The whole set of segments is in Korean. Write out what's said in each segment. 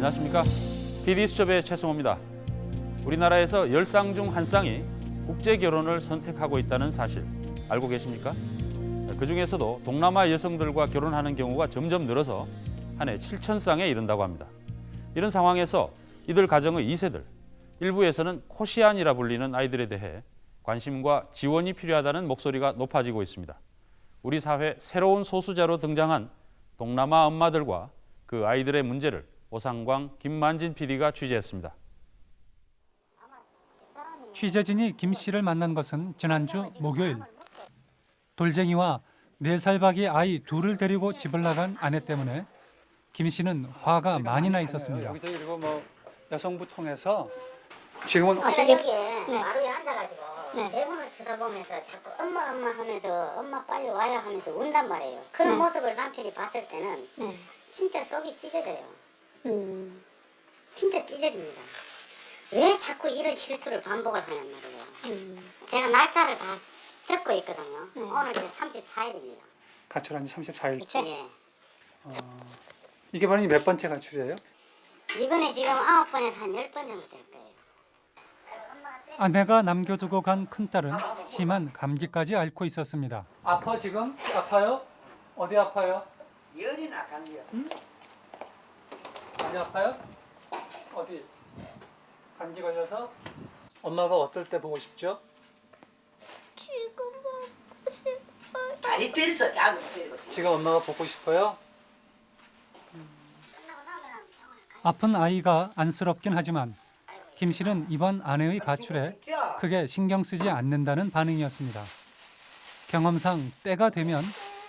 안녕하십니까? PD수첩의 최승호입니다. 우리나라에서 열쌍중 한 쌍이 국제 결혼을 선택하고 있다는 사실 알고 계십니까? 그 중에서도 동남아 여성들과 결혼하는 경우가 점점 늘어서 한 해 7천 쌍에 이른다고 합니다. 이런 상황에서 이들 가정의 2세들, 일부에서는 코시안이라 불리는 아이들에 대해 관심과 지원이 필요하다는 목소리가 높아지고 있습니다. 우리 사회 새로운 소수자로 등장한 동남아 엄마들과 그 아이들의 문제를 오상광, 김만진 PD가 취재했습니다. 취재진이 김 씨를 만난 것은 지난주 목요일. 돌쟁이와 네 살박이 아이 둘을 데리고 집을 나간 아내 때문에 김 씨는 화가 많이 나 있었습니다. 여기저기 그리고 뭐 여성부 통해서 지금은 아까 여기에 마루에 앉아가지고 대문을 쳐다보면서 자꾸 엄마 엄마 하면서 엄마 빨리 와야 하면서 운단 말이에요. 그런 모습을 남편이 봤을 때는 진짜 속이 찢어져요. 진짜 찢어집니다. 왜 자꾸 이런 실수를 반복을 하냔 말이에요. 제가 날짜를 다 적고 있거든요. 오늘 이제 34일입니다. 가출한 지 34일. 예. 이게 바로 몇 번째 가출이에요? 이번에 지금 아홉 번에서 한 열 번 정도 될 거예요. 아내가 남겨두고 간 큰딸은 심한 감기까지 앓고 있었습니다. 아파 지금? 아파요? 어디 아파요? 열이나 감기요. 많이 아파요? 어디? 감기 걸려서? 엄마가 어떨 때 보고 싶죠? 지금 먹고 싶어요. 다리 때려서 잡으면 때리고. 지금 엄마가 보고 싶어요? 아픈 아이가 안쓰럽긴 하지만 김 씨는 이번 아내의 가출에 크게 신경 쓰지 않는다는 반응이었습니다. 경험상 때가 되면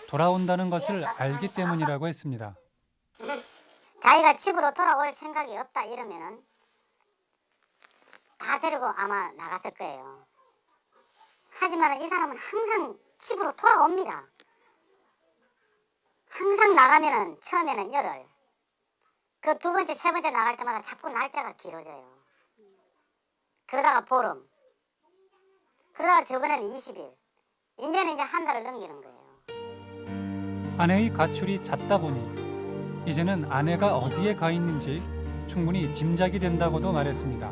돌아온다는 것을 알기 때문이라고 했습니다. 자기가 집으로 돌아올 생각이 없다 이러면은 다 데리고 아마 나갔을 거예요. 하지만 이 사람은 항상 집으로 돌아옵니다. 항상 나가면은 처음에는 열흘, 그 두 번째, 세 번째 나갈 때마다 자꾸 날짜가 길어져요. 그러다가 보름, 그러다가 저번에는 20일, 이제는 이제 한 달을 넘기는 거예요. 아내의 가출이 잦다 보니 이제는 아내가 어디에 가 있는지 충분히 짐작이 된다고도 말했습니다.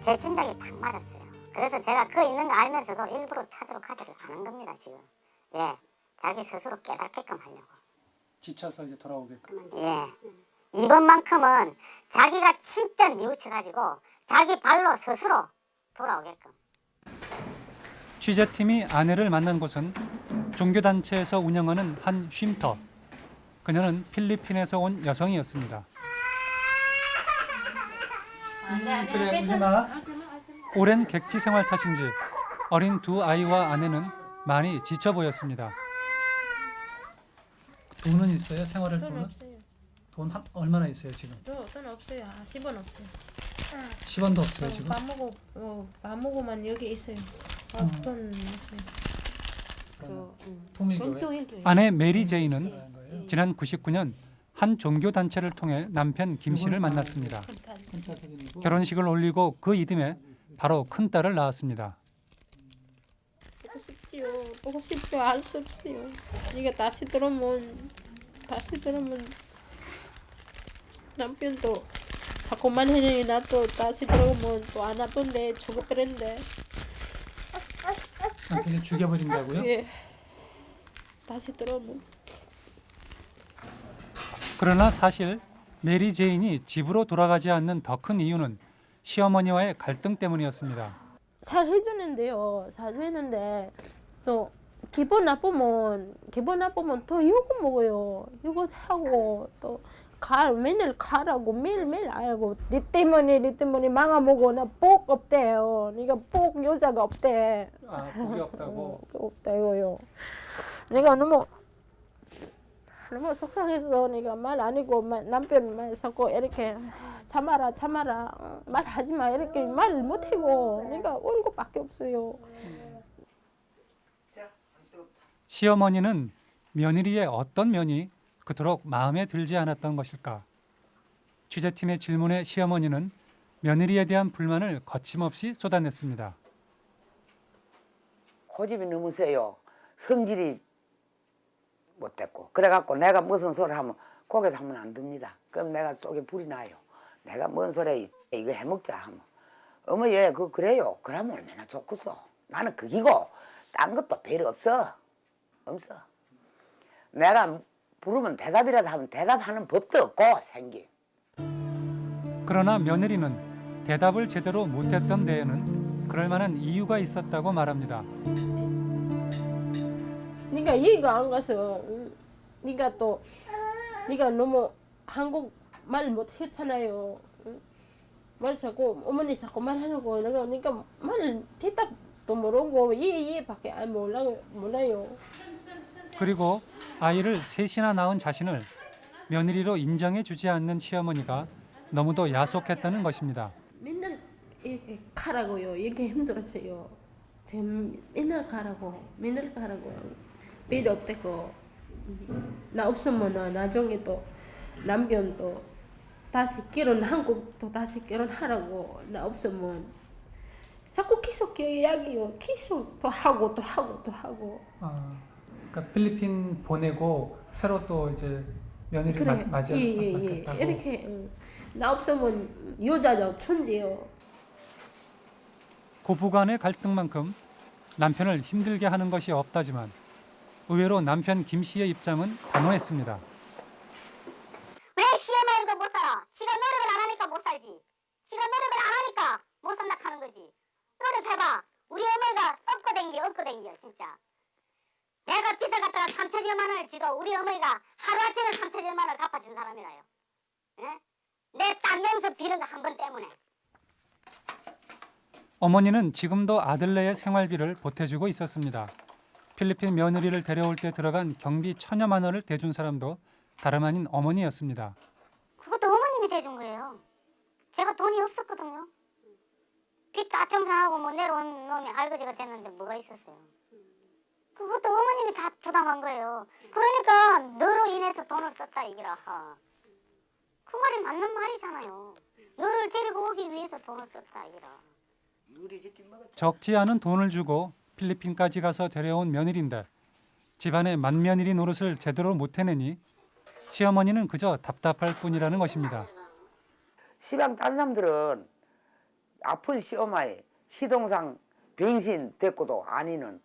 제 짐작이 딱 맞았어요. 그래서 제가 그 있는 거 알면서도 일부러 찾으러 가지를 않은 겁니다, 지금. 왜? 자기 스스로 깨닫게끔 하려고. 지쳐서 이제 돌아오게끔. 예. 이번만큼은 자기가 진짜 뉘우쳐가지고 자기 발로 스스로 돌아오게끔. 취재팀이 아내를 만난 곳은 종교단체에서 운영하는 한 쉼터. 그녀는 필리핀에서 온 여성이었습니다. 그래 울지 마. 오랜 객지 생활 탓인지 어린 두 아이와 아내는 많이 지쳐 보였습니다. 돈은 있어요? 생활할 돈 돈은? 없어요. 돈 한, 얼마나 있어요 지금? 돈, 돈 없어요. 아, 10원 없어요. 10원도 없어요 어, 지금? 밥 먹고 어, 밥 먹고만 여기 있어요. 아, 음. 돈 없어요. 저 통일교회? 동통일교회. 아내 메리 제이는 지난 99년 한 종교 단체를 통해 남편 김 씨를 만났습니다. 결혼식을 올리고 그 이듬해 바로 큰 딸을 낳았습니다. 보고 싶지요. 보고 싶지요. 알 수 없어요. 이게 다시 들어오면 다시 들어오면 남편도 자꾸만 해니 나또 다시 들어오면 또안 아픈데 죽어버린대. 남편이 죽여버린다고요? 예. 다시 들어오면 그러나 사실 메리 제인이 집으로 돌아가지 않는 더 큰 이유는 시어머니와의 갈등 때문이었습니다. 잘 해주는데요. 잘 해주는데 또 기분 나쁘면 기분 나쁘면 또 욕을 먹어요. 욕을 하고 또 가, 맨날 가라고 매일매일 알고 니 때문에 니 때문에 망아먹어 나복 없대요. 네가 복 여자가 없대. 아, 복이 없다고. 어, 없다 이거요. 내가 너무 너무 속상해서 내가 말 아니고 말, 남편 말 자꾸 이렇게 참아라 참아라 어, 말하지 마 이렇게 말을 못하고 내가 얼굴밖에 없어요. 시어머니는 며느리의 어떤 면이 그토록 마음에 들지 않았던 것일까? 취재팀의 질문에 시어머니는 며느리에 대한 불만을 거침없이 쏟아냈습니다. 고집이 너무 세요. 성질이 못됐고. 그래갖고 내가 무슨 소리 하면 고개 하면 안 됩니다. 그럼 내가 속에 불이 나요. 내가 뭔 소리야 이거 해먹자 하면 어머 얘 그 그래요. 그러면 얼마나 좋겠어. 나는 그기고 딴 것도 별로 없어. 없어. 내가 부르면 대답이라도 하면 대답하는 법도 없고 생긴. 그러나 며느리는 대답을 제대로 못했던 데에는 그럴 만한 이유가 있었다고 말합니다. 네가 이해가 안 가서 응? 네가 또 네가 너무 한국 말 못했잖아요. 응? 말 자꾸 어머니 자꾸 말하려고 내가 그러니까 말 대답도 모르고 이해 이해밖에 안 몰라 몰라요. 그리고 아이를 셋이나 낳은 자신을 며느리로 인정해 주지 않는 시어머니가 너무도 야속했다는 것입니다. 맨날 이렇게 가라고요. 이게 힘들었어요. 지금 맨날 가라고, 맨날 가라고. 필요 없대고. 나 없으면 나중에 또 남편 또 다시 결혼 한국 또 다시 결혼하라고 나 없으면 자꾸 계속 이야기요. 계속 또 하고 또 하고 또 하고. 아, 그러니까 필리핀 보내고 새로 또 이제 며느리 그래. 예, 예, 예. 이렇게 응. 나 없으면 여자죠 천재요. 고부간의 갈등만큼 남편을 힘들게 하는 것이 없다지만 의외로 남편 김 씨의 입장은 단호했습니다. 왜 시어머니도 못 살아? 지가 노력을 안 하니까 못 살지. 지가 노력을 안 하니까 못 산다 하는 거지. 노력해봐. 우리 어머니가 업고 댕겨, 업고 댕겨, 진짜. 내가 빚을 갖다가 3천여만 원을 지도 우리 어머니가 하루아침에 3천여만 원을 갚아준 사람이라요. 예? 내 땅영서 비는 거 한 번 때문에. 어머니는 지금도 아들네의 생활비를 보태주고 있었습니다. 필리핀 며느리를 데려올 때 들어간 경비 천여만 원을 대준 사람도 다름 아닌 어머니였습니다. 그것도 어머님이 대준 거예요. 제가 돈이 없었거든요. 빚다 청산하고 뭐 내려온 놈이 알거지가 됐는데 뭐가 있었어요. 그것도 어머님이 다 부담한 거예요. 그러니까 너로 인해서 돈을 썼다 이기라. 그 말이 맞는 말이잖아요. 너를 데리고 오기 위해서 돈을 썼다 이기라. 적지 않은 돈을 주고 필리핀까지 가서 데려온 며느리인데 집안의 맏며느리 노릇을 제대로 못 해내니 시어머니는 그저 답답할 뿐이라는 것입니다. 시방 딴 사람들은 아픈 시어마이 시동상 변신 됐고도 아니는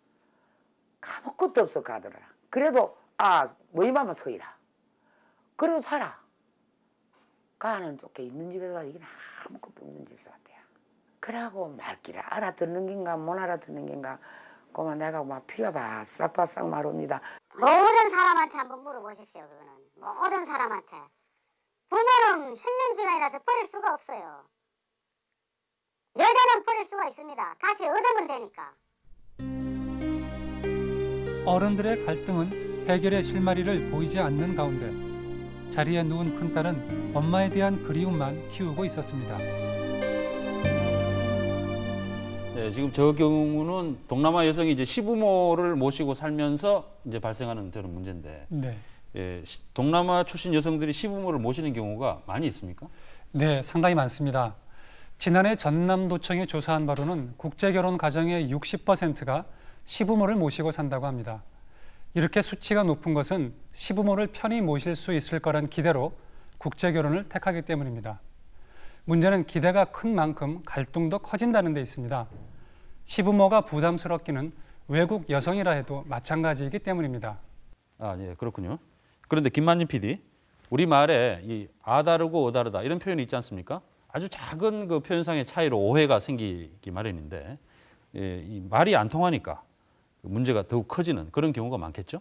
아무것도 없어 가더라. 그래도 아 뭐이마마 서이라. 그래도 살아. 가는 쫓게 있는 집에서 이게 아무것도 없는 집에서 왔대요. 그러고 말귀를 알아듣는 긴가 못 알아듣는 긴가 그만 내가 막 피가 바싹바싹 마릅니다. 모든 사람한테 한번 물어보십시오. 그거는 모든 사람한테 부모는 혈연지간이라서 버릴 수가 없어요. 여자는 버릴 수가 있습니다. 다시 얻으면 되니까. 어른들의 갈등은 해결의 실마리를 보이지 않는 가운데 자리에 누운 큰딸은 엄마에 대한 그리움만 키우고 있었습니다. 네, 지금 저 경우는 동남아 여성이 이제 시부모를 모시고 살면서 이제 발생하는 그런 문제인데 네. 예, 시- 동남아 출신 여성들이 시부모를 모시는 경우가 많이 있습니까? 네, 상당히 많습니다. 지난해 전남도청이 조사한 바로는 국제결혼 가정의 60%가 시부모를 모시고 산다고 합니다. 이렇게 수치가 높은 것은 시부모를 편히 모실 수 있을 거란 기대로 국제결혼을 택하기 때문입니다. 문제는 기대가 큰 만큼 갈등도 커진다는 데 있습니다. 시부모가 부담스럽기는 외국 여성이라 해도 마찬가지이기 때문입니다. 아, 예, 그렇군요. 그런데 김만진 PD, 우리 말에 이 아다르고 어다르다 이런 표현이 있지 않습니까? 아주 작은 그 표현상의 차이로 오해가 생기기 마련인데 예, 이 말이 안 통하니까 문제가 더욱 커지는 그런 경우가 많겠죠?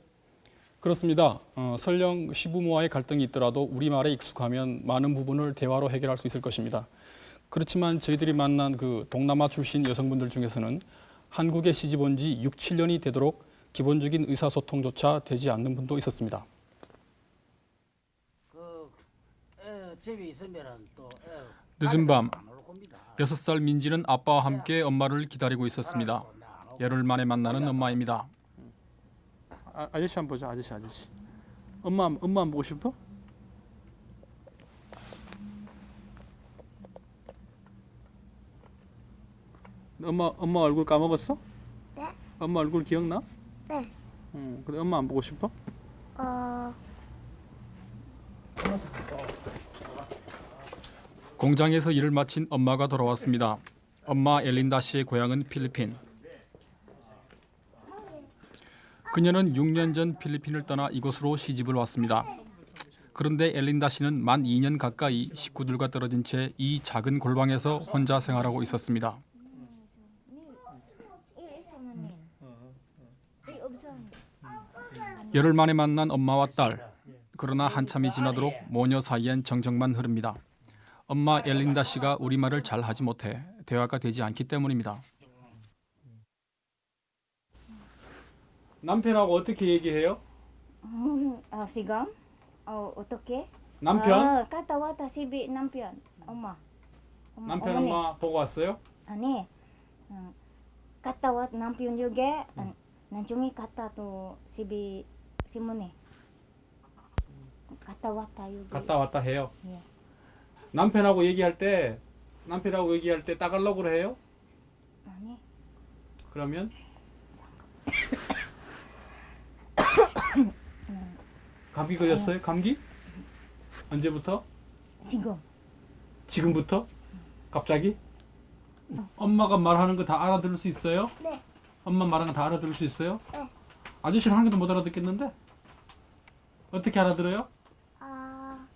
그렇습니다. 어, 설령 시부모와의 갈등이 있더라도 우리말에 익숙하면 많은 부분을 대화로 해결할 수 있을 것입니다. 그렇지만 저희들이 만난 그 동남아 출신 여성분들 중에서는 한국에 시집 온 지 6, 7년이 되도록 기본적인 의사소통조차 되지 않는 분도 있었습니다. 그 늦은 밤안올 겁니다. 6살 민지는 아빠와 함께 엄마를 기다리고 있었습니다. 열흘 만에 만나는 엄마입니다. 아, 아저씨 한번 보자. 아저씨 아저씨. 엄마 엄마 안 보고 싶어? 엄마 엄마 얼굴 까먹었어? 네. 엄마 얼굴 기억나? 네. 응. 근데 엄마 안 보고 싶어? 어 공장에서 일을 마친 엄마가 돌아왔습니다. 엄마 엘린다 씨의 고향은 필리핀. 그녀는 6년 전 필리핀을 떠나 이곳으로 시집을 왔습니다. 그런데 엘린다 씨는 만 2년 가까이 식구들과 떨어진 채 이 작은 골방에서 혼자 생활하고 있었습니다. 열흘 만에 만난 엄마와 딸. 그러나 한참이 지나도록 모녀 사이엔 정적만 흐릅니다. 엄마 엘린다 씨가 우리말을 잘 하지 못해 대화가 되지 않기 때문입니다. 남편하고 어떻게 얘기해요? 어, sigang? 어, 어떻게? 남편? 어, 갔다 왔다 집에 남편. 엄마. 엄마 남편 어머니. 엄마 보고 왔어요? 아니. 어, 갔다 왔 남편 juga 안 나중에 갔다 또 집에 시문에. 갔다 왔다 여기. 갔다 왔다 해요. 예. 남편하고 얘기할 때 남편하고 얘기할 때 따갈록으로 해요? 아니. 그러면 감기 걸렸어요? 감기? 언제부터? 지금. 지금부터? 갑자기? 엄마가 말하는 거 다 알아들을 수 있어요? 네. 엄마 말하는 거 다 알아들을 수 있어요? 네. 아저씨는 한 개도 못 알아듣겠는데? 어떻게 알아들어요? 아,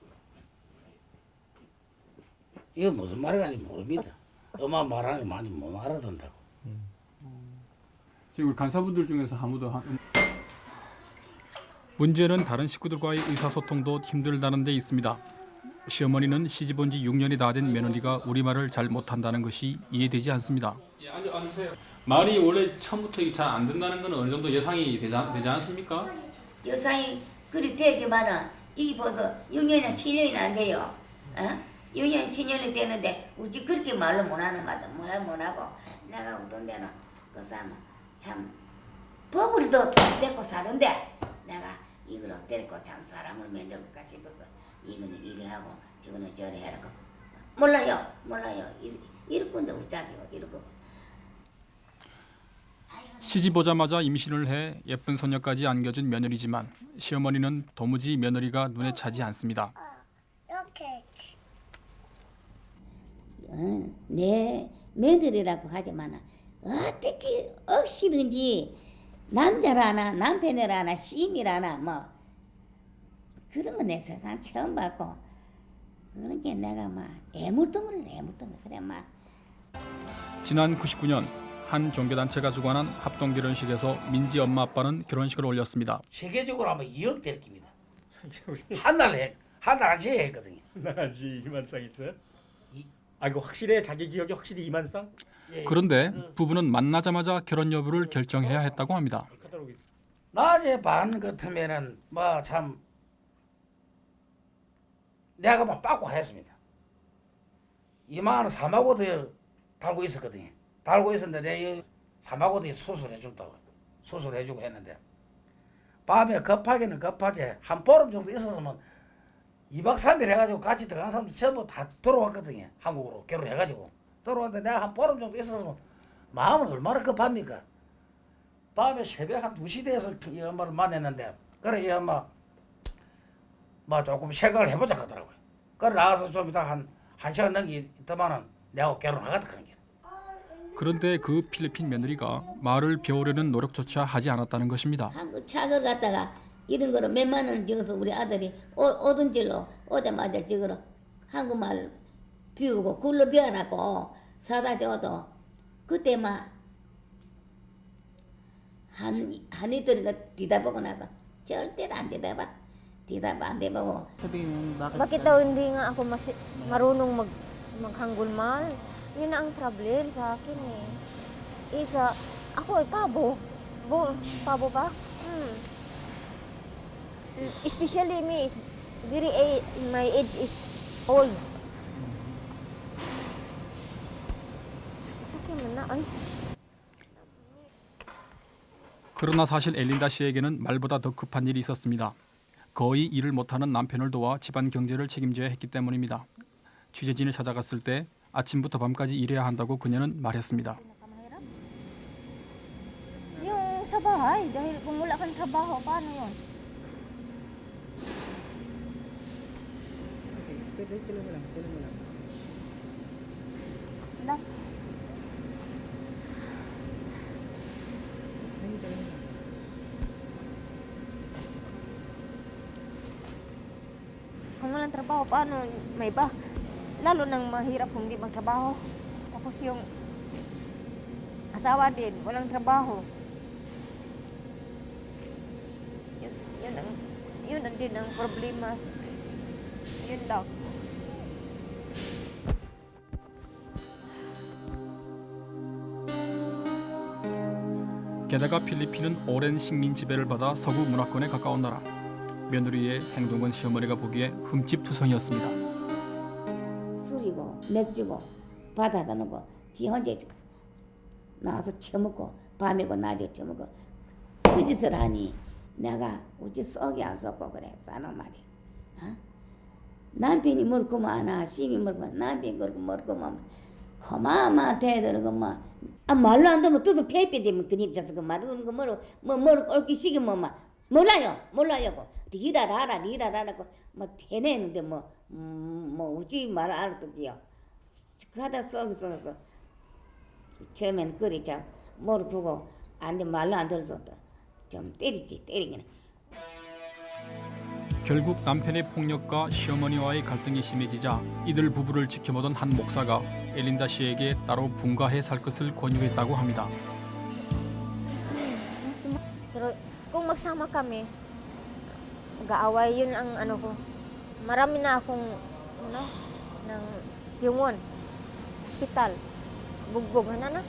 이거 무슨 말인지 모릅니다. 엄마 말하는 게 많이 못 알아듣는다고. 지금 우리 간사분들 중에서 아무도 한... 음. 문제는 다른 식구들과의 의사소통도 힘들다는 데 있습니다. 시어머니는 시집 온 지 6년이 다 된 며느리가 우리말을 잘 못한다는 것이 이해되지 않습니다. 말이 원래 처음부터 잘 안 된다는 건 어느 정도 예상이 되지, 되지 않습니까? 여상이 그리 되지만은 이게 벌써 6년이나 7년이나 안 돼요. 어? 6년, 7년이 되는데 우지 그렇게 말로 못하는 말도 말을 못하고 내가 어떤 데는 그 사람 참 버블이도 데리고 사는데 내가 이걸 데리고 참 사람을 만들까 싶어서 이거는 이래 하고 저거는 저래 해라고 몰라요 몰라요 이- 이럴 건데 어쩌게요 이러고 시집 오자마자 임신을 해 예쁜 소녀까지 안겨준 며느리지만 시어머니는 도무지 며느리가 눈에 차지 않습니다. 이렇게. 어, 내 며느리라고 하지만 어떻게 억시든지 남자라나 남편이라나 시임이라나 뭐 그런 거 내 세상 처음 봤고 그런 게 내가 막 애물덩어리래 애물덩어리 그래 막 지난 99년 한 종교단체가 주관한 합동결혼식에서 민지 엄마 아빠는 결혼식을 올렸습니다. 세계적으로 아마 2억 될 겁니다. 한달 해, 한달 안씩 했거든요. 나지 이만 쌍 있어요? 이- 아 이거 확실해 자기 기억이 확실히 이만 쌍? 예, 그런데 부부는 만나자마자 결혼 여부를 결정해야 했다고 합니다. 있어. 낮에 반 같으면은 뭐 참 내가 막 빠고 했습니다. 이만한 사마고도 달고 있었거든요. 달고 있었는데 내가 사마고도 수술해 준다고 수술해 주고 했는데 밤에 급하게는 급하지 한 보름 정도 있었으면 2박 3일 해가지고 같이 들어간 사람들 전부 다 들어왔거든요. 한국으로 결혼해가지고 들어왔는데 내가 한 보름 정도 있었으면 마음은 얼마나 급합니까? 밤에 새벽 한 2시 돼서 이 엄마를 만났는데 그래 이 엄마 뭐 조금 생각을 해보자 하더라고요. 그래 나가서 좀 이따 한, 한 시간 넘게 있더만은 내하고 결혼하겠다 그런 게. 그런데 그 필리핀 며느리가 말을 배우려는 노력조차 하지 않았다는 것입니다. 한국 차걸 갖다가 이런 거로 몇만 원 줘서 우리 아들이 오, 오던 질로 오자마자 저거로 한국말 비우고 글로 배워놨고 사다 줘도 그때 막 한, 한이들이가 뒤다보고 나서 절대로 안 뒤다봐 뒤다봐 안 대보고 Bakit daw hindi nga ako marunong mag? Yun ang problem sa akin eh. Isa, ako ay pabo. Bo, pabo ba? Hmm. Especially me is very a- my age is old. 그러나 사실 엘린다 씨에게는 말보다 더 급한 일이 있었습니다. 거의 일을 못하는 남편을 도와 집안 경제를 책임져야 했기 때문입니다. 취재진을 찾아갔을 때 아침부터 밤까지 일해야 한다고 그녀는 말했습니다. Trabaho, paano may iba? Lalo nang mahirap kung di magtrabaho. Tapos yung asawa din, walang trabaho. Yun, yun, ang, yun ang din ang problema. Yun daw. 게다가 필리핀은 오랜 식민 지배를 받아 서구 문화권에 가까운 나라. 며느리의 행동은 시어머니가 보기에 흠집투성이었습니다. 맥주고 바다다 놓고 지 혼자 나와서 처먹고 밤이고 낮에 처먹고 그 짓을 하니 내가 우리 속이 안 썩고 그래 싸는 말이야 어? 남편이 물고만 하나 시비 물고 남편이 그렇게 물고만 어마어마 대들고 뭐 아, 말로 안 들으면 뚜두 페이페 되면 그니 자서 그 말을 그 뭐로 뭐뭐 옳기 시기 뭐막 몰라요 몰라요 니라 라라 니라 라라고 뭐 대내는데 뭐 음, 뭐 우지 말 알아듣기요. 가다 썩 썩어서 처음에는 그리 참 뭐를 보고 안돼 말로 안 들어서 좀 때리지 때리기는. 결국 남편의 폭력과 시어머니와의 갈등이 심해지자 이들 부부를 지켜보던 한 목사가 엘린다 씨에게 따로 분가해 살 것을 권유했다고 합니다. Pero kung magsama kami, mag-aaway, yun ang ano ko. Marami na akong, ano, ng yungon, hospital, bugbog, ano na.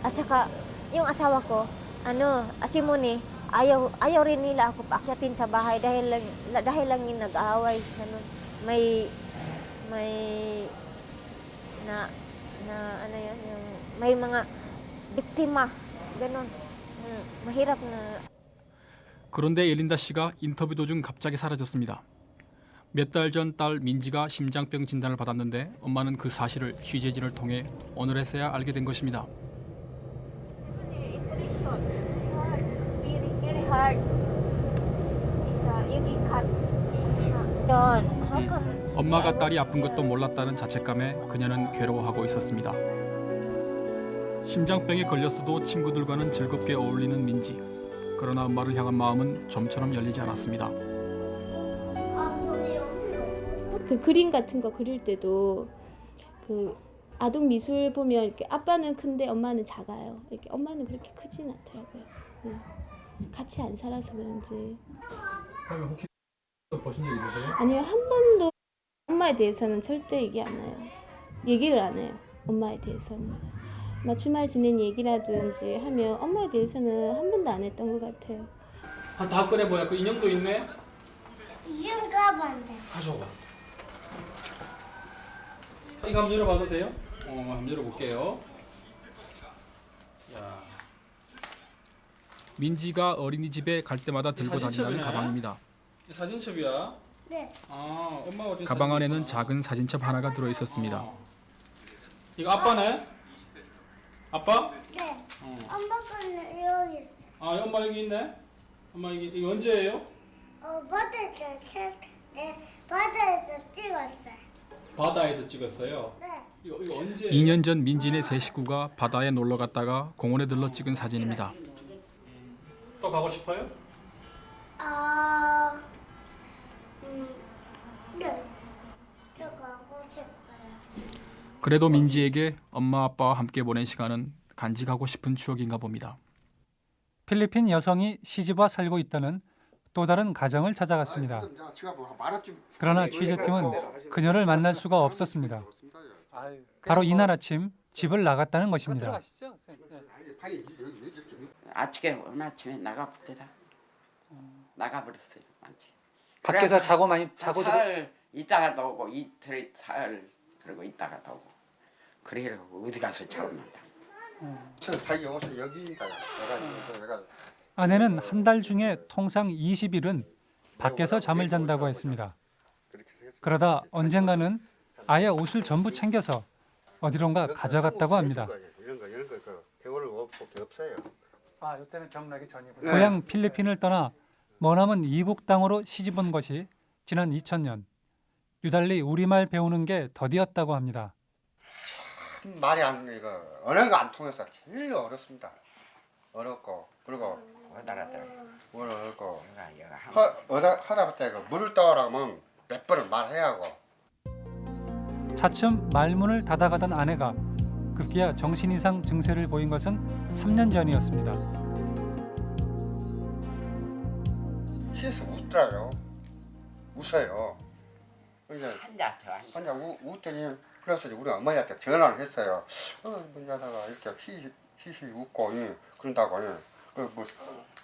At saka, yung asawa ko, ano, asimuni, ayaw, ayaw rin nila ako paakyatin sa bahay dahil lang, la- dahil lang yung nag-aaway, ganun. May, may, na, na, ano yun, yung, may mga biktima, ganun. 음, mahirap na 그런데 엘린다 씨가 인터뷰 도중 갑자기 사라졌습니다. 몇 달 전 딸 민지가 심장병 진단을 받았는데 엄마는 그 사실을 취재진을 통해 오늘에서야 알게 된 것입니다. 엄마가 딸이 아픈 것도 몰랐다는 자책감에 그녀는 괴로워하고 있었습니다. 심장병에 걸렸어도 친구들과는 즐겁게 어울리는 민지. 그러나 엄마를 향한 마음은 좀처럼 열리지 않았습니다. 그 그림 같은 거 그릴 때도 그 아동 미술 보면 이렇게 아빠는 큰데 엄마는 작아요. 이렇게 엄마는 그렇게 크진 않더라고요. 네. 같이 안 살아서 그런지 혹시 보신 적 있으세요? 아니요 한 번도 엄마에 대해서는 절대 얘기 안 해요. 얘기를 안 해요. 엄마에 대해서는. 막 주말 지낸 얘기라든지 하면 엄마에 대해서는 한 번도 안 했던 것 같아요. 다 꺼내 보야. 그 인형도 있네. 이름 까봤는데. 가져와. 이거 한번 열어봐도 돼요? 어, 한번 열어볼게요. 자. 민지가 어린이집에 갈 때마다 들고 다닌다는 사진첩이네. 가방입니다. 사진첩이야. 네. 아, 엄마가 준 가방 안에는 사진이구나. 작은 사진첩 하나가 들어 있었습니다. 어. 이거 아빠네? 아빠? 네. 어. 엄마 거는 여기 있어. 아, 엄마 여기 있네. 엄마 여기 이거 언제예요? 어, 바다에서 책, 네, 바다에서 찍었어요. 바다에서 찍었어요. 네. 이거 이거 언제? 2년 전 민지네 세 식구가 바다에 놀러 갔다가 공원에 들러 찍은 사진입니다. 또 가고 싶어요? 아, 음, 네. 저 가고 싶어요. 그래도 민지에게 엄마 아빠와 함께 보낸 시간은 간직하고 싶은 추억인가 봅니다. 필리핀 여성이 시집와 살고 있다는 또 다른 가정을 찾아갔습니다. 그러나 취재팀은 그녀를 만날 수가 없었습니다. 바로 이날 아침 집을 나갔다는 것입니다. 아침에 오늘 아침에 나가버리다 나가 버렸어요 완전. 밖에서 자고 많이 자고 들어 사흘 있다가도 오고 이틀 사흘 그러고 있다가도 오고 그래고 어디 가서 자고 난다 자기 옷을 여기다 내가 내가 아내는 한 달 중에 통상 20일은 밖에서 잠을 잔다고 했습니다. 그러다 언젠가는 아예 옷을 전부 챙겨서 어디론가 가져갔다고 합니다. 아, 이때는 경락이 전이군요. 고향 필리핀을 떠나 머나먼 이국 땅으로 시집 온 것이 지난 2000년. 유달리 우리말 배우는 게 더디었다고 합니다. 참 말이 안 이거 언어가 안 통해서 제일 어렵습니다. 어렵고 그리고 뭘 어렵고 허, 어다 하다 보다 그 물을 떠오라면 몇 번은 말해야 하고 차츰 말문을 닫아가던 아내가 급기야 정신 이상 증세를 보인 것은 3년 전이었습니다. 시에서 웃더라고요. 웃어요. 이제 한자 저. 혼자 우, 웃더니 그래서 우리 어머니한테 전화를 했어요. 어, 문자다가 이렇게 히히 히히 웃고 예, 그런다고 예. 그 뭐,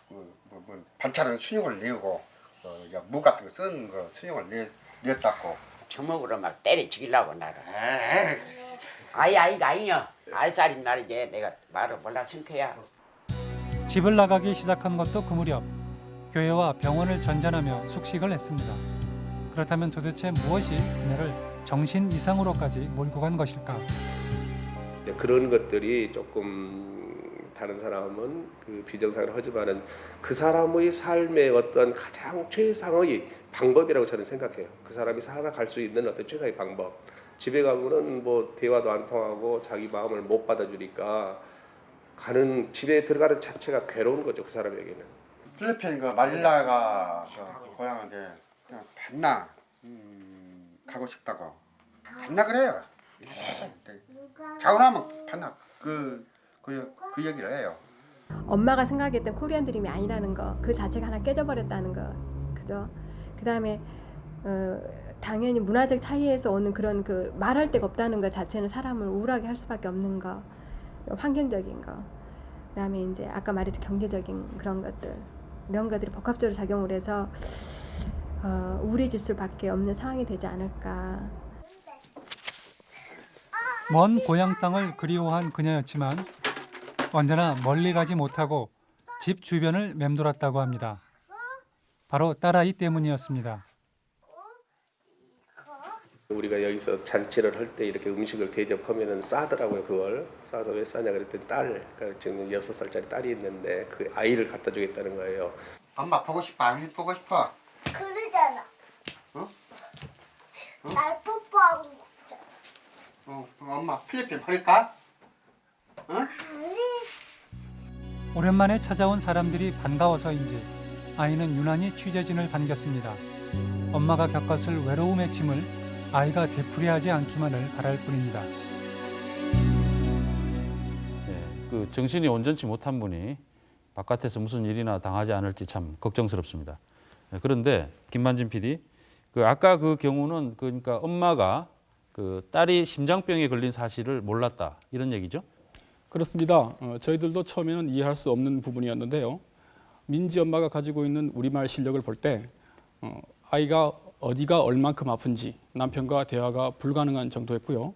그, 뭐, 뭐 반찬은 수육을 내고 어, 야, 무 같은 거 쓰는 거 수육을 내 냈다고. 주먹으로 막 때려 죽이려고 나를. 아이 아이가 아니야. 아이살인 말이지. 내가 말을 몰라 승크야. 집을 나가기 시작한 것도 그 무렵 교회와 병원을 전전하며 숙식을 했습니다. 그렇다면 도대체 무엇이 그녀를 정신 이상으로까지 몰고 간 것일까? 이제 그런 것들이 조금 다른 사람은 그 비정상을 하지만은 그 사람의 삶의 어떤 가장 최상의 방법이라고 저는 생각해요. 그 사람이 살아갈 수 있는 어떤 최상의 방법. 집에 가면은 뭐 대화도 안 통하고 자기 마음을 못 받아주니까 가는 집에 들어가는 자체가 괴로운 거죠 그 사람에게는. 필리핀 그 마닐라가 그 고향인데 반나 음, 가고 싶다고 반나 그래요. 자고 나면 반나 그 그 그, 그 얘기를 해요. 엄마가 생각했던 코리안 드림이 아니라는 거 그 자체가 하나 깨져버렸다는 거. 그죠? 그 다음에 어, 당연히 문화적 차이에서 오는 그런 그 말할 데가 없다는 것 자체는 사람을 우울하게 할 수밖에 없는 거. 환경적인 거. 그 다음에 이제 아까 말했던 경제적인 그런 것들. 이런 것들이 복합적으로 작용을 해서 어, 우울해질 수밖에 없는 상황이 되지 않을까. 먼 고향 땅을 그리워한 그녀였지만 언제나 멀리 가지 못하고 집 주변을 맴돌았다고 합니다. 바로 딸아이 때문이었습니다. 우리가 여기서 잔치를 할 때 이렇게 음식을 대접하면은 싸더라고요 그걸 싸서 왜 싸냐 그랬더니 딸 그러니까 지금 여섯 살짜리 딸이 있는데 그 아이를 갖다 주겠다는 거예요. 엄마 보고 싶어 안 보고 싶어? 그러잖아. 어? 날 뽀뽀하고 싶잖아. 어, 엄마 필리핀 버릴까? 어? 오랜만에 찾아온 사람들이 반가워서인지 아이는 유난히 취재진을 반겼습니다. 엄마가 겪었을 외로움의 짐을 아이가 되풀이하지 않기만을 바랄 뿐입니다. 예, 그 정신이 온전치 못한 분이 바깥에서 무슨 일이나 당하지 않을지 참 걱정스럽습니다. 예, 그런데 김만진 PD, 그 아까 그 경우는 그러니까 엄마가 그 딸이 심장병에 걸린 사실을 몰랐다 이런 얘기죠? 그렇습니다. 어, 저희들도 처음에는 이해할 수 없는 부분이었는데요. 민지 엄마가 가지고 있는 우리말 실력을 볼때 어, 아이가 어디가 얼만큼 아픈지 남편과 대화가 불가능한 정도였고요.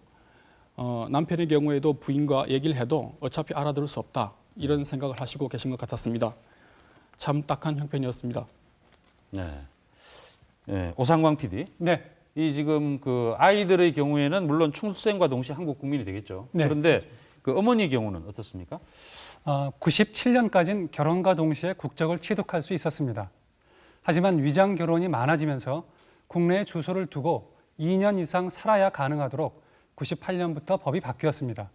어, 남편의 경우에도 부인과 얘기를 해도 어차피 알아들을 수 없다 이런 생각을 하시고 계신 것 같았습니다. 참 딱한 형편이었습니다. 네. 예, 오상광 PD. 네. 이 지금 그 아이들의 경우에는 물론 출생과 동시에 한국 국민이 되겠죠. 네, 그런데 그 어머니 경우는 어떻습니까? 어, 97년까지는 결혼과 동시에 국적을 취득할 수 있었습니다. 하지만 위장 결혼이 많아지면서 국내에 주소를 두고 2년 이상 살아야 가능하도록 98년부터 법이 바뀌었습니다.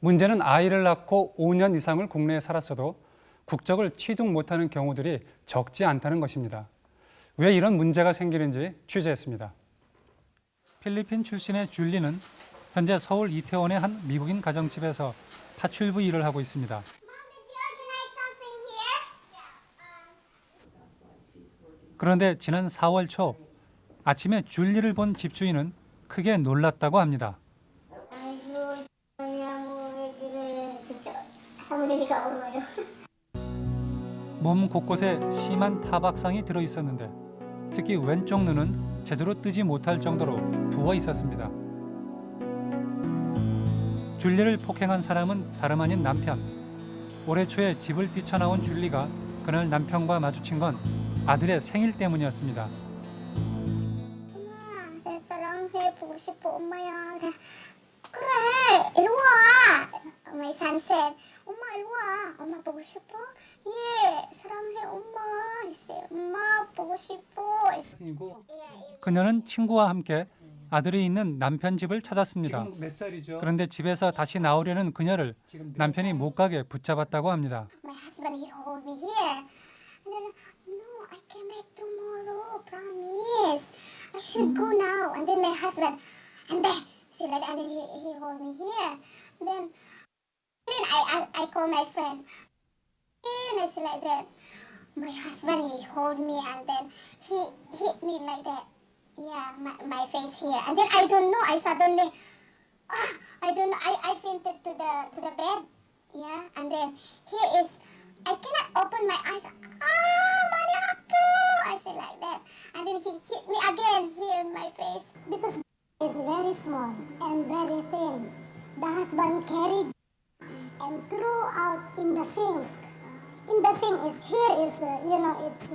문제는 아이를 낳고 5년 이상을 국내에 살았어도 국적을 취득 못하는 경우들이 적지 않다는 것입니다. 왜 이런 문제가 생기는지 취재했습니다. 필리핀 출신의 줄리는 현재 서울 이태원의 한 미국인 가정집에서 파출부 일을 하고 있습니다. 그런데 지난 4월 초 아침에 줄리를 본 집주인은 크게 놀랐다고 합니다. 몸 곳곳에 심한 타박상이 들어 있었는데 특히 왼쪽 눈은 제대로 뜨지 못할 정도로 부어 있었습니다. 줄리를 폭행한 사람은 다름 아닌 남편. 올해 초에 집을 뛰쳐나온 줄리가 그날 남편과 마주친 건 아들의 생일 때문이었습니다. 엄마, 내 사랑해 보고 싶어, 엄마야. 그래, 이리 와. 엄마 산셋. 엄마 이리 와. 엄마 보고 싶어? 예, 사랑해, 엄마. 엄마 보고 싶어. 그녀는 친구와 함께 아들이 있는 남편 집을 찾았습니다. 지금 몇 살이죠? 그런데 집에서 다시 나오려는 그녀를 남편이 못 가게 붙잡았다고 합니다. My husband he hold me here. And then no, I came back tomorrow. Promise. I should go now. And then my husband and then see like and then he, he hold me here. And then then I, I I call my friend. And I say like that. My husband he hold me and then he hit me like that. Yeah, my, my face here. And then I don't know. I suddenly ah, I don't know. I, I fainted to the to the bed. Yeah, and then here is I cannot open my eyes. Ah, Mani Apu! I say like that, and then he hit me again here in my face because it's very small and very thin. The husband carried and threw out in the sink. In the sink is here is uh, you know it's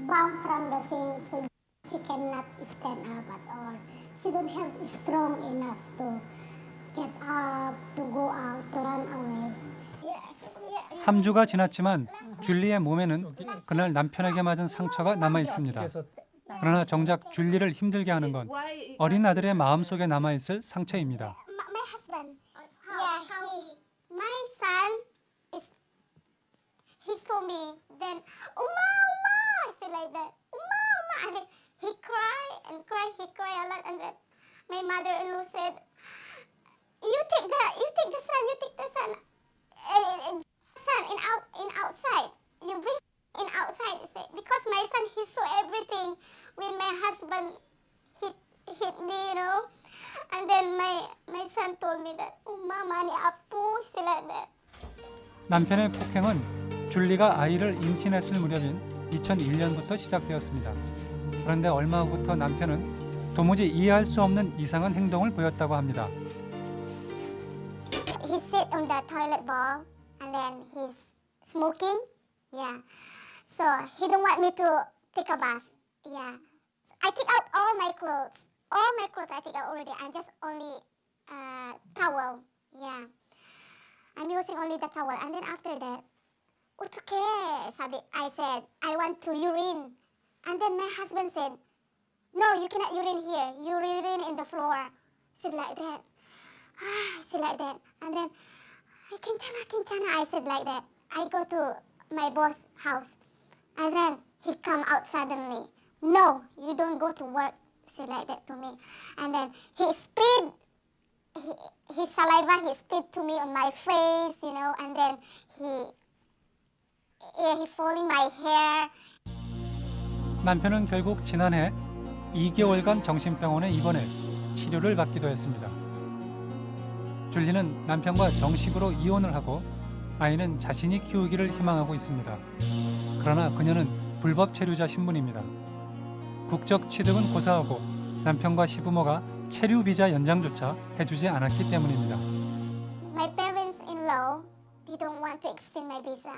bumped from the sink, so she cannot stand up at all. She don't have strong enough to get up, to go out, to run away. Yeah, yeah, 3주가 지났지만 줄리의 몸에는 그날 남편에게 맞은 상처가 남아 있습니다. 그러나 정작 줄리를 힘들게 하는 건 어린 아들의 마음속에 남아 있을 상처입니다. my, my husband. yeah, he, my son is. He saw me. Then, Uma, Uma, I said like that. And then he cry and cry. He cry a lot, and then my mother-in-law said, "You take the, you take the son, you take the son, and son in out, in outside. You bring in outside." I said, because my son he saw everything when my husband hit hit me, you know. And then my my son told me that, oh, mama ni apo, say like that. 남편의 폭행은 줄리가 아이를 임신했을 무렵인 2001년부터 시작되었습니다. 그런데 얼마 후부터 남편은 도무지 이해할 수 없는 이상한 행동을 보였다고 합니다. He sit on the toilet bowl and then he's smoking. Yeah. So he don't want me to take a bath. Yeah. I take out all my clothes. All my clothes I take out already. I'm just only uh, towel. Yeah. I'm using only the towel. And then after that, 어떡해, sabi, I said, I want to urine. And then my husband said, no, you cannot urine here. You urine in the floor. Said like that. I said like that. And then, I Kinchana, Kinchana, I said like that. I go to my boss' house. And then he come out suddenly. No, you don't go to work. Said like that to me. And then he spit he, his saliva, he spit to me on my face, you know, and then he, he falling my hair. 남편은 결국 지난해 2개월간 정신병원에 입원해 치료를 받기도 했습니다. 줄리는 남편과 정식으로 이혼을 하고 아이는 자신이 키우기를 희망하고 있습니다. 그러나 그녀는 불법 체류자 신분입니다. 국적 취득은 고사하고 남편과 시부모가 체류 비자 연장조차 해주지 않았기 때문입니다. My parents-in-law, they don't want to extend my visa.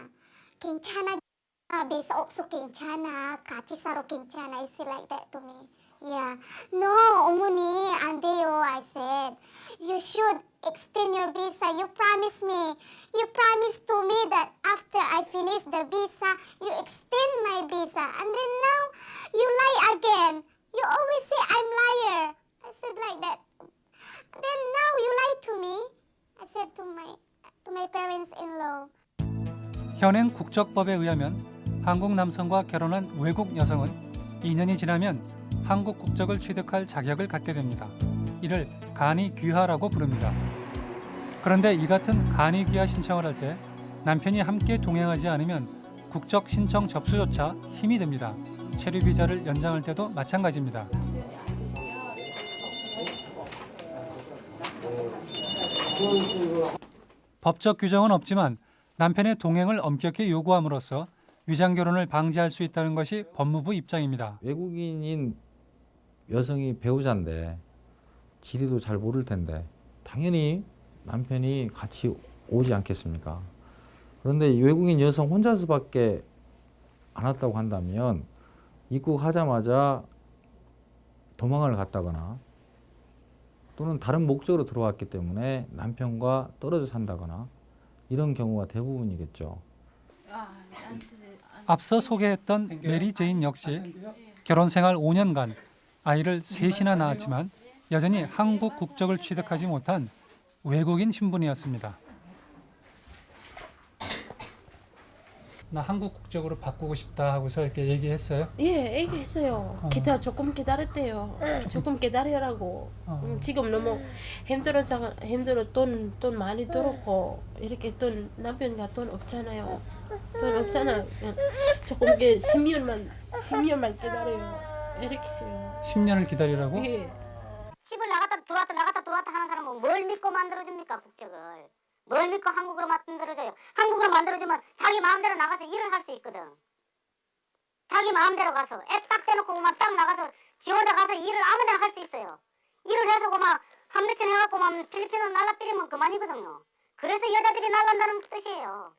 괜찮아, 아, visa 없어 괜찮아, 같이 살아 괜찮아. I say like that to me. Yeah. No, 어머니, 안 돼요. I said, you should extend your visa. You promised me. You promised to me that after I finish the visa, you extend my visa. And then now, you lie again. You always say I'm liar. I said like that. Then now you lie to me. I said to my to my parents-in-law. 현행 국적법에 의하면 한국 남성과 결혼한 외국 여성은 2년이 지나면 한국 국적을 취득할 자격을 갖게 됩니다. 이를 간이 귀하라고 부릅니다. 그런데 이 같은 간이 귀하 신청을 할 때 남편이 함께 동행하지 않으면 국적 신청 접수조차 힘이 듭니다. 체류 비자를 연장할 때도 마찬가지입니다. 법적 규정은 없지만 남편의 동행을 엄격히 요구함으로써 위장 결혼을 방지할 수 있다는 것이 법무부 입장입니다. 외국인인 여성이 배우자인데 지리도 잘 모를 텐데 당연히 남편이 같이 오지 않겠습니까? 그런데 외국인 여성 혼자서밖에 안 왔다고 한다면 입국하자마자 도망을 갔다거나 또는 다른 목적으로 들어왔기 때문에 남편과 떨어져 산다거나 이런 경우가 대부분이겠죠. 앞서 소개했던 메리 제인 역시 결혼 생활 5년간 아이를 셋이나 낳았지만 여전히 한국 국적을 취득하지 못한 외국인 신분이었습니다. 나 한국 국적으로 바꾸고 싶다 하고서 이렇게 얘기했어요. 예, 얘기했어요. 기다 조금 기다렸대요. 조금 기다리라고. 음, 지금 너무 힘들어져 힘들어 돈 돈 많이 들었고 이렇게 돈 남편과 돈 없잖아요. 돈 없잖아요. 예. 조금 게 10년만 10년만 기다려요. 이렇게 해요. 10년을 기다리라고? 예. 집을 나갔다 들어왔다 나갔다 들어왔다 하는 사람은 뭘 믿고 만들어줍니까 국적을 뭘 믿고 한국으로 만들어줘요 한국으로 만들어주면 자기 마음대로 나가서 일을 할 수 있거든 자기 마음대로 가서 애 딱 대놓고 그만 딱 나가서 지 혼자 가서 일을 아무데나 할 수 있어요 일을 해서 그만 한 며칠 해갖고 만 필리핀으로 날라삐리면 그만이거든요 그래서 여자들이 날란다는 뜻이에요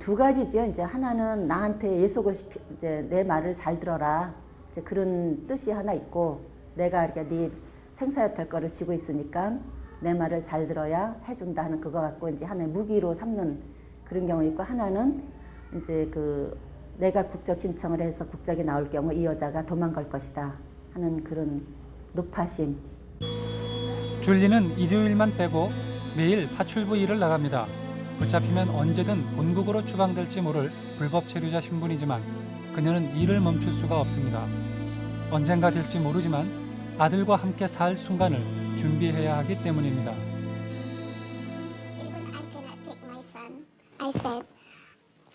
두 가지죠. 이제 하나는 나한테 예속을 시키, 이제 내 말을 잘 들어라. 이제 그런 뜻이 하나 있고 내가 이렇게 네 생사여탈 거를 쥐고 있으니까 내 말을 잘 들어야 해준다 하는 그거 갖고 이제 하나의 무기로 삼는 그런 경우 있고 하나는 이제 그 내가 국적 신청을 해서 국적이 나올 경우 이 여자가 도망갈 것이다 하는 그런 높아심. 줄리는 일요일만 빼고 매일 파출부 일을 나갑니다. 붙잡히면 언제든 본국으로 추방될지 모를 불법 체류자 신분이지만 그녀는 일을 멈출 수가 없습니다. 언젠가 될지 모르지만 아들과 함께 살 순간을 준비해야 하기 때문입니다.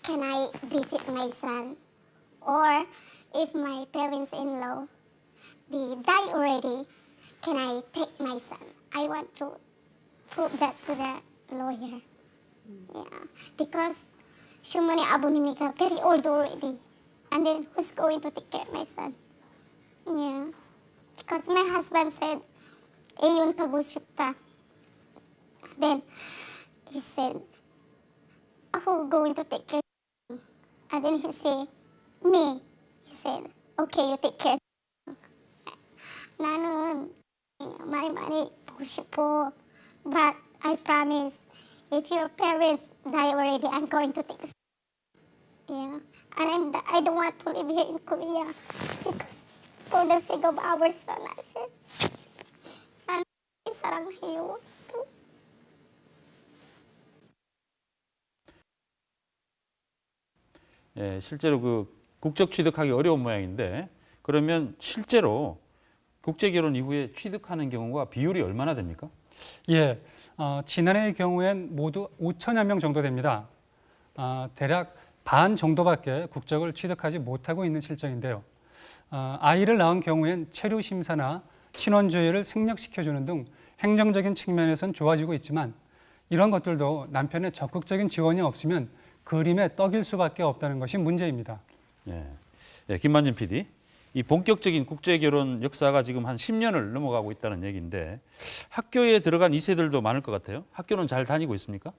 Can I visit my son? Or if my parents-in-law, they die already, can I take my son? I want to prove that to the lawyer. Yeah, because Shumani Abunimika very old already. And then who's going to take care of my son? Yeah. Because my husband said, Ayun Kabushipta. Then he said, who going to take care? And then he said, me. He said, okay, you take care. 나는 많이 많이 보고 싶어. But I promise, if your parents die already, I'm going to take. Yeah, and I'm, I don't want to live here in Korea because for the sake of our son, I said, 나는 사랑해요. 예, 실제로 그 국적 취득하기 어려운 모양인데 그러면 실제로 국제 결혼 이후에 취득하는 경우가 비율이 얼마나 됩니까? 예, 어, 지난해의 경우엔 모두 5천여 명 정도 됩니다. 아, 대략 반 정도밖에 국적을 취득하지 못하고 있는 실정인데요. 아, 아이를 낳은 경우엔 체류 심사나 조회를 생략시켜주는 등 행정적인 측면에선 좋아지고 있지만 이런 것들도 남편의 적극적인 지원이 없으면 그림의 떡일 수밖에 없다는 것이 문제입니다. 예, 예 김만진 PD. 이 본격적인 국제 결혼 역사가 지금 한 10년을 넘어가고 있다는 얘기인데 학교에 들어간 2세들도 많을 것 같아요. 학교는 잘 다니고 있습니까?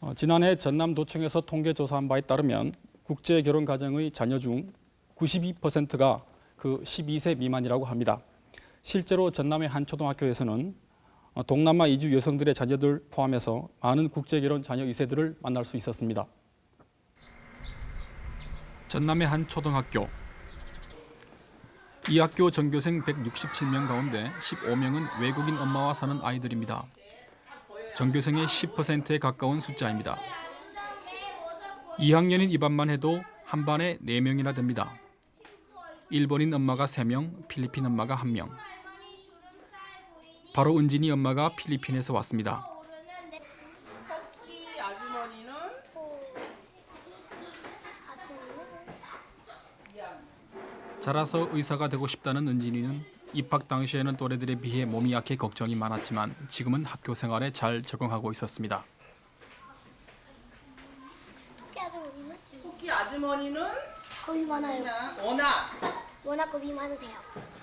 어, 지난해 전남도청에서 통계 조사한 바에 따르면 국제 결혼 가정의 자녀 중 92%가 그 12세 미만이라고 합니다. 실제로 전남의 한 초등학교에서는 어, 동남아 이주 여성들의 자녀들 포함해서 많은 국제 결혼 자녀 2세들을 만날 수 있었습니다. 전남의 한 초등학교 이 학교 전교생 167명 가운데 15명은 외국인 엄마와 사는 아이들입니다. 전교생의 10%에 가까운 숫자입니다. 2학년인 이 반만 해도 한 반에 4명이나 됩니다. 일본인 엄마가 3명, 필리핀 엄마가 1명. 바로 은진이 엄마가 필리핀에서 왔습니다. 자라서 의사가 되고 싶다는 은진이는 입학 당시에는 또래들에 비해 몸이 약해 걱정이 많았지만 지금은 학교 생활에 잘 적응하고 있었습니다. 토끼 아주머니는 겁이 많아요. 워낙 워낙 겁이 많으세요.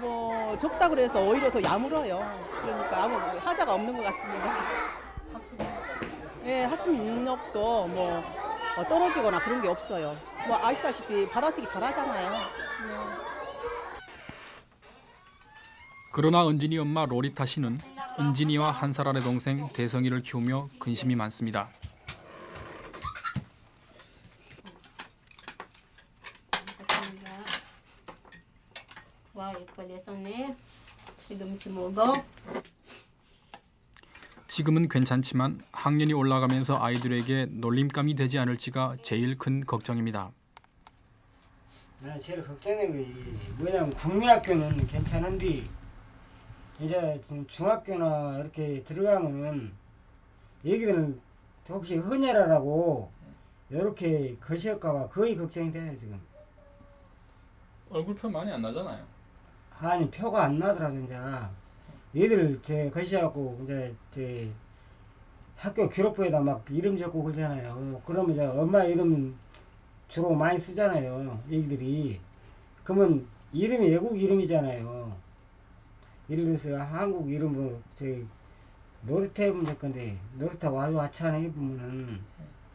뭐 적다 그래서 오히려 더 야물어요. 그러니까 아무 하자가 없는 것 같습니다. 예, 학습 능력도 뭐 어, 떨어지거나 그런 게 없어요. 뭐 아시다시피 받아쓰기 잘하잖아요. 네. 그러나 은진이 엄마 로리타 씨는 은진이와 한 살 아래 동생 대성이를 키우며 근심이 많습니다. 와 예뻐 내 손에 시금치 먹어. 지금은 괜찮지만 학년이 올라가면서 아이들에게 놀림감이 되지 않을지가 제일 큰 걱정입니다. 나 제일 걱정된 게 뭐냐면 국민학교는 괜찮은데 이제 좀 중학교나 이렇게 들어가면 얘기들은 혹시 헌혈하라고 이렇게 거시할까봐 거의 걱정이 돼요 지금. 얼굴 표 많이 안 나잖아요. 아니 표가 안 나더라도 이제 얘들 제 거시하고 이제 제 학교 기록부에다 막 이름 적고 그러잖아요. 그러면 이제 엄마 이름 주로 많이 쓰잖아요. 애기들이. 그러면 이름이 외국 이름이잖아요. 예를 들어서 한국 이름으로 저희 노르테 해보면 될 건데 노르타고 아주 아차하네 해보면은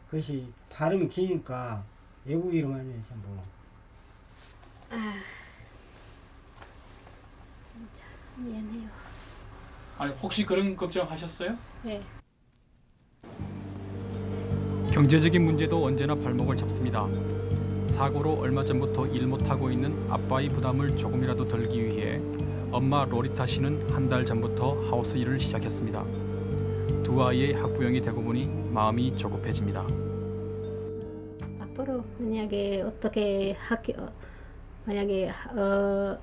그것이 발음이 기니까 외국 이름 아니에요 전부. 아, 진짜 미안해요. 아니 혹시 그런 걱정하셨어요? 네. 경제적인 문제도 언제나 발목을 잡습니다. 사고로 얼마 전부터 일 못하고 있는 아빠의 부담을 조금이라도 덜기 위해 엄마 로리타 씨는 한 달 전부터 하우스 일을 시작했습니다. 두 아이의 학부형이 되고 보니 마음이 조급해집니다. 앞으로 만약에 어떻게 학교 만약에 어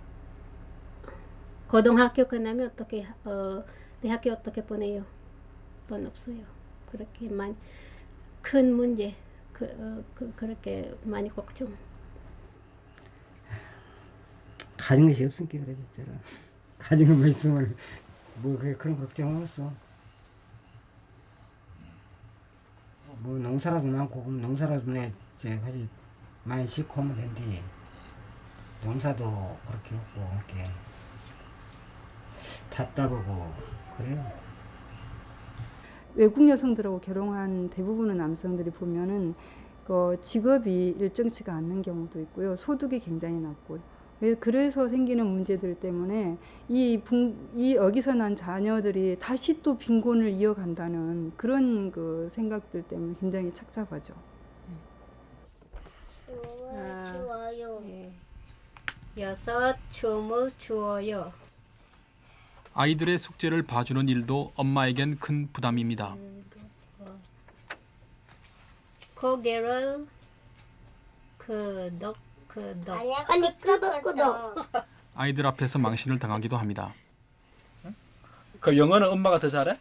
고등학교 끝나면 어떻게 어 대학교 어떻게 보내요? 돈 없어요. 그렇게 많이 큰 문제 그, 어, 그 그렇게 많이 걱정. 가진 것이 없으니까 그래 진짜로. 가진 것만 있으면 뭐 그런 걱정 없어. 뭐 농사라도 많고 농사라도 내 사실 많이 짓고 하면 된디. 농사도 그렇게 없고 이렇게 답답하고 그래요. 외국 여성들하고 결혼한 대부분의 남성들이 보면은 그 직업이 일정치가 않는 경우도 있고요. 소득이 굉장히 낮고요. 왜- 그래서 생기는 문제들 때문에 이, 붕, 이 여기서 난 자녀들이 다시 또 빈곤을 이어간다는 그런 그 생각들 때문에 굉장히 착잡하죠. 추워요. 여섯 주무 추워요. 아이들의 숙제를 봐주는 일도 엄마에겐 큰 부담입니다. 고개를 그덕 그덕 아니 끄덕 끄덕 아이들 앞에서 망신을 당하기도 합니다. 그 영어는 엄마가 더 잘해?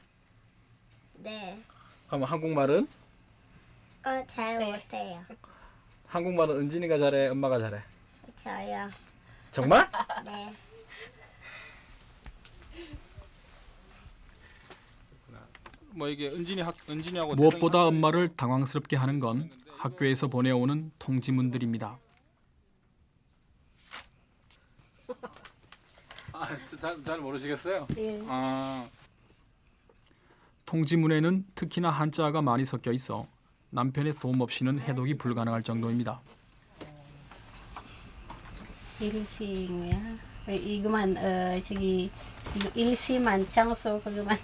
네. 그럼 한국말은? 어, 잘 못해요. 한국말은 은진이가 잘해, 엄마가 잘해. 저요. 정말? 네. 뭐 이게 은진이 학 은진이하고 무엇보다 엄마를 당황스럽게 하는 건 학교에서 보내오는 통지문들입니다. 아 잘 잘 모르시겠어요? 예. 아 통지문에는 특히나 한자가 많이 섞여 있어 남편의 도움 없이는 해독이 불가능할 정도입니다. 일시야. 이거만 어 저기 일시만 장소 그거만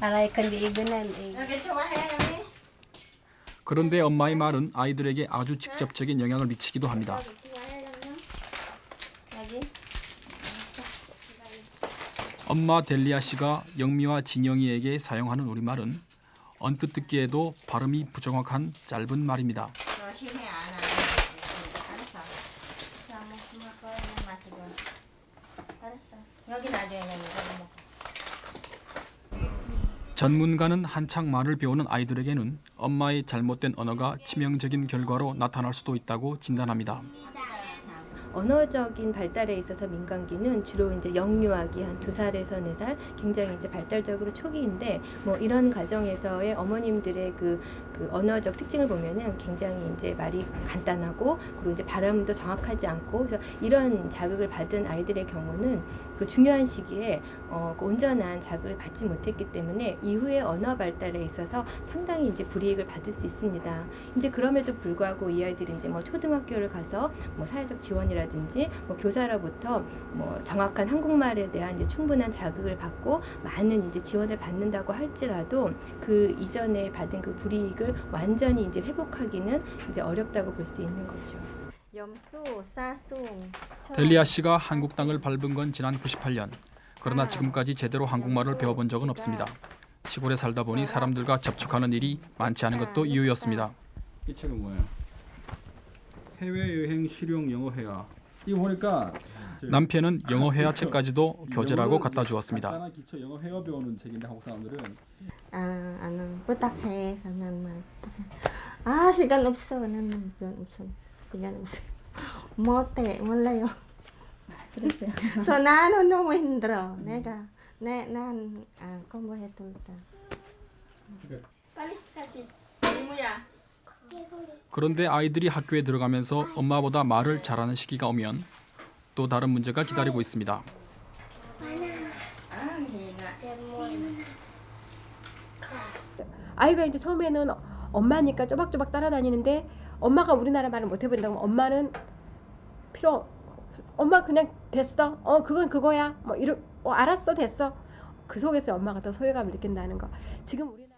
알아요. 근데 이거는. 그런데 엄마의 말은 아이들에게 아주 직접적인 영향을 미치기도 합니다. 엄마 델리아 씨가 영미와 진영이에게 사용하는 우리말은 언뜻 듣기에도 발음이 부정확한 짧은 말입니다. 뭐 마시고. 알았어. 여기 놔줘야 돼. 이거 먹고. 전문가는 한창 말을 배우는 아이들에게는 엄마의 잘못된 언어가 치명적인 결과로 나타날 수도 있다고 진단합니다. 언어적인 발달에 있어서 민간기는 주로 이제 영유아기 한 두 살에서 네 살 굉장히 이제 발달적으로 초기인데 뭐 이런 과정에서의 어머님들의 그, 그 언어적 특징을 보면은 굉장히 이제 말이 간단하고 그리고 이제 발음도 정확하지 않고 그래서 이런 자극을 받은 아이들의 경우는 그 중요한 시기에 어, 그 온전한 자극을 받지 못했기 때문에 이후에 언어 발달에 있어서 상당히 이제 불이익을 받을 수 있습니다. 이제 그럼에도 불구하고 이 아이들이 이제 뭐 초등학교를 가서 뭐 사회적 지원 이라든지 뭐 교사로부터 뭐 정확한 한국말에 대한 이제 충분한 자극을 받고 많은 이제 지원을 받는다고 할지라도 그 이전에 받은 그 불이익을 완전히 이제 회복하기는 이제 어렵다고 볼 수 있는 거죠. 델리아 씨가 한국 땅을 밟은 건 지난 98년. 그러나 지금까지 제대로 한국말을 배워본 적은 없습니다. 시골에 살다 보니 사람들과 접촉하는 일이 많지 않은 것도 이유였습니다. 이 책은 뭐예요? 해외 여행 실용 영어 회화. 이거 보니까 남편은 영어 회화 책까지도 교재라고 갖다 주었습니다. 간단한 기초 영어 회화 배우는 책인데 한국 사람들은 아, 나는 부탁해. 나는 말. 아, 시간 없어. 나는 시간 없어. 시간 없어. 못해. 몰라요. 그랬어요. so 나는 너무 힘들어. 내가 내, 난 아, 공부해도 있다. 빨리 같이. 이모야. 그런데 아이들이 학교에 들어가면서 엄마보다 말을 잘하는 시기가 오면 또 다른 문제가 기다리고 있습니다. 아이가 이제 처음에는 엄마니까 쪼박쪼박 따라다니는데 엄마가 우리나라 말을 못 해버린다고 엄마는 필요 엄마 그냥 됐어. 어 그건 그거야. 뭐 이러 어 알았어 됐어. 그 속에서 엄마가 더 소외감을 느낀다는 거. 지금 우리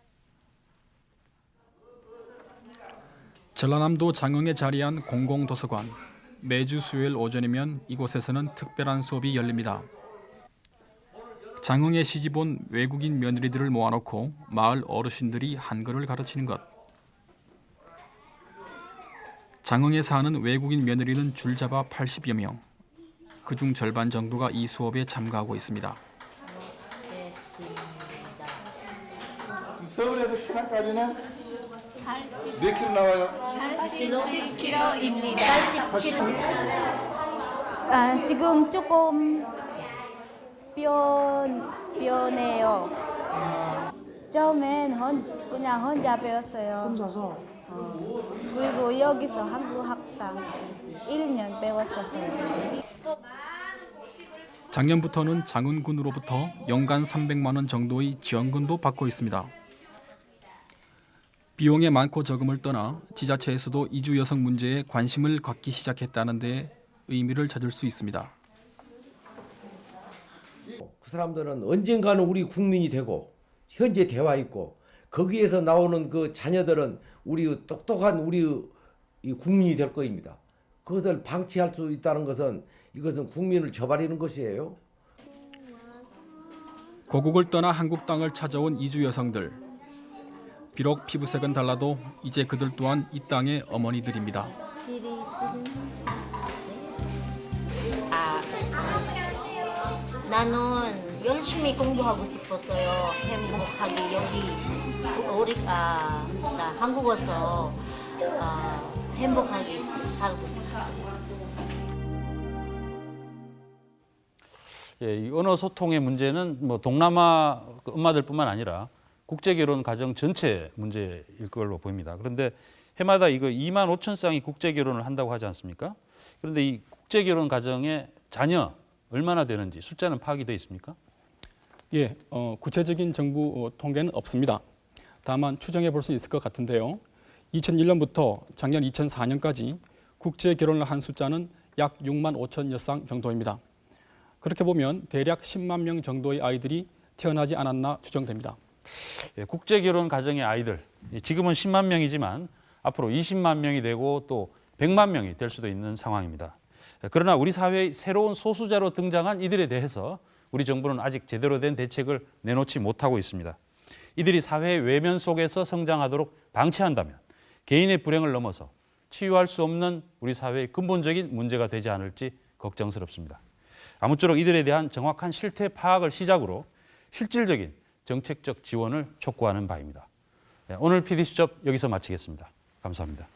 전라남도 장흥에 자리한 공공도서관. 매주 수요일 오전이면 이곳에서는 특별한 수업이 열립니다. 장흥에 시집 온 외국인 며느리들을 모아놓고 마을 어르신들이 한글을 가르치는 것. 장흥에 사는 외국인 며느리는 줄잡아 80여 명. 그중 절반 정도가 이 수업에 참가하고 있습니다. 서울에서 천안까지는 몇 킬로 나와요? 87kg입니다. 아, 지금 조금 변, 변해요. 처음엔 혼, 그냥 혼자 배웠어요. 혼자서? 그리고 여기서 한국 학당 1년 배웠었어요. 작년부터는 장흥군으로부터 연간 300만 원 정도의 지원금도 받고 있습니다. 비용의 많고 적음을 떠나 지자체에서도 이주 여성 문제에 관심을 갖기 시작했다는 데 의미를 찾을 수 있습니다. 그 사람들은 언젠가는 우리 국민이 되고 현재 대화 있고 거기에서 나오는 그 자녀들은 우리 똑똑한 우리 이 국민이 될 것입니다. 그것을 방치할 수 있다는 것은 이것은 국민을 저버리는 것이에요. 고국을 떠나 한국 땅을 찾아온 이주 여성들. 비록 피부색은 달라도 이제 그들 또한 이 땅의 어머니들입니다. 아, 나는 열심히 공부하고 싶었어요. 행복하게 여기 우리 아, 나 한국 와서 아, 행복하게 살고 싶었어요. 예, 이 언어 소통의 문제는 뭐 동남아 그 엄마들뿐만 아니라 국제 결혼 가정 전체 문제일 걸로 보입니다. 그런데 해마다 이거 2만 5천 쌍이 국제 결혼을 한다고 하지 않습니까? 그런데 이 국제 결혼 가정의 자녀 얼마나 되는지 숫자는 파악이 돼 있습니까? 예, 어, 구체적인 정부 어, 통계는 없습니다. 다만 추정해 볼 수 있을 것 같은데요. 2001년부터 작년 2004년까지 국제 결혼을 한 숫자는 약 6만 5천 여 쌍 정도입니다. 그렇게 보면 대략 10만 명 정도의 아이들이 태어나지 않았나 추정됩니다. 예, 국제 결혼 가정의 아이들 예, 지금은 10만 명이지만 앞으로 20만 명이 되고 또 100만 명이 될 수도 있는 상황입니다. 예, 그러나 우리 사회의 새로운 소수자로 등장한 이들에 대해서 우리 정부는 아직 제대로 된 대책을 내놓지 못하고 있습니다. 이들이 사회의 외면 속에서 성장하도록 방치한다면 개인의 불행을 넘어서 치유할 수 없는 우리 사회의 근본적인 문제가 되지 않을지 걱정스럽습니다. 아무쪼록 이들에 대한 정확한 실태 파악을 시작으로 실질적인 정책적 지원을 촉구하는 바입니다. 네, 오늘 PD수첩 여기서 마치겠습니다. 감사합니다.